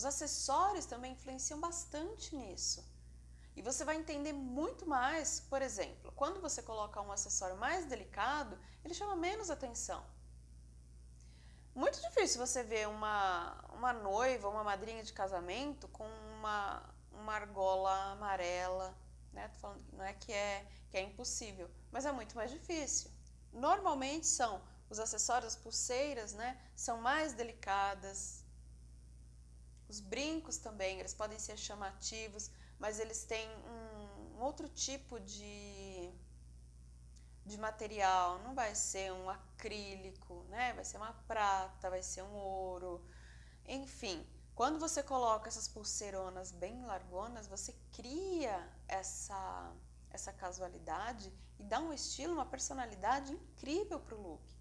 Os acessórios também influenciam bastante nisso. E você vai entender muito mais, por exemplo, quando você coloca um acessório mais delicado, ele chama menos atenção. Muito difícil você ver uma, uma noiva, uma madrinha de casamento com uma, uma argola amarela, né? Tô falando, não é que, é que é impossível, mas é muito mais difícil. Normalmente são os acessórios, as pulseiras, né? São mais delicadas. Os brincos também, eles podem ser chamativos, mas eles têm um, um outro tipo de, de material, não vai ser um acrílico, né? vai ser uma prata, vai ser um ouro, enfim. Quando você coloca essas pulseironas bem largonas, você cria essa, essa casualidade e dá um estilo, uma personalidade incrível para o look.